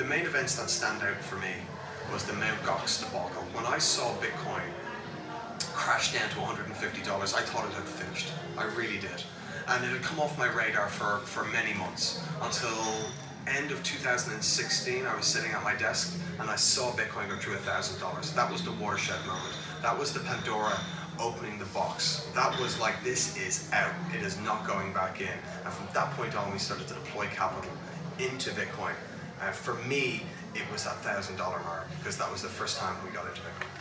the main events that stand out for me was the Mt. Gox debacle. When I saw Bitcoin crash down to $150, I thought it had finished. I really did. And it had come off my radar for, for many months until end of 2016, I was sitting at my desk and I saw Bitcoin go through $1,000. That was the watershed moment. That was the Pandora opening the box. That was like, this is out. It is not going back in. And from that point on, we started to deploy capital into Bitcoin. Uh, for me, it was that $1,000 mark because that was the first time we got into Bitcoin.